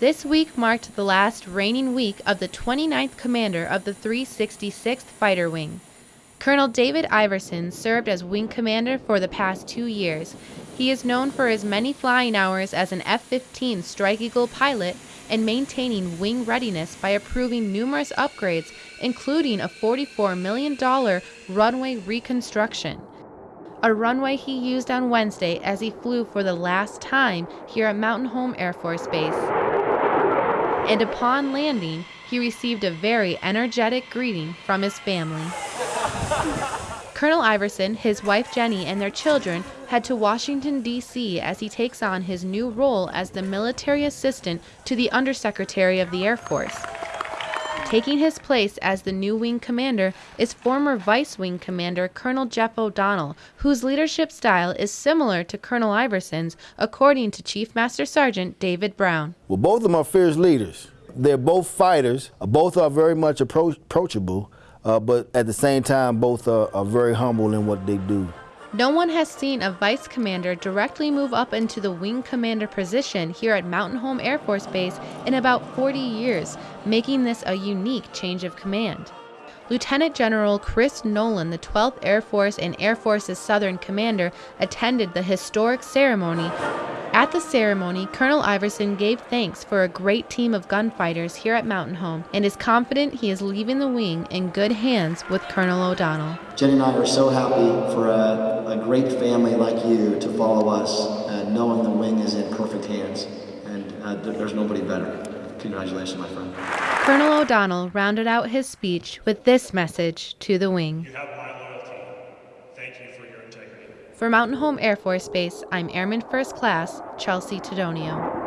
This week marked the last reigning week of the 29th commander of the 366th Fighter Wing. Colonel David Iverson served as wing commander for the past two years. He is known for his many flying hours as an F 15 Strike Eagle pilot and maintaining wing readiness by approving numerous upgrades, including a $44 million runway reconstruction. A runway he used on Wednesday as he flew for the last time here at Mountain Home Air Force Base. And upon landing, he received a very energetic greeting from his family. Colonel Iverson, his wife Jenny, and their children head to Washington, D.C. as he takes on his new role as the military assistant to the Undersecretary of the Air Force. Taking his place as the new wing commander is former Vice Wing Commander Colonel Jeff O'Donnell, whose leadership style is similar to Colonel Iverson's, according to Chief Master Sergeant David Brown. Well, both of them are fierce leaders. They're both fighters. Both are very much appro approachable uh, but at the same time, both are, are very humble in what they do. No one has seen a vice commander directly move up into the wing commander position here at Mountain Home Air Force Base in about 40 years, making this a unique change of command. Lieutenant General Chris Nowland, the 12th Air Force and Air Forces Southern Commander, attended the historic ceremony at the ceremony, Colonel Iverson gave thanks for a great team of gunfighters here at Mountain Home and is confident he is leaving the wing in good hands with Colonel O'Donnell. Jenny and I are so happy for a, a great family like you to follow us, uh, knowing the wing is in perfect hands, and uh, there's nobody better. Congratulations, my friend. Colonel O'Donnell rounded out his speech with this message to the wing. For Mountain Home Air Force Base, I'm Airman First Class Chelsea Tedonio.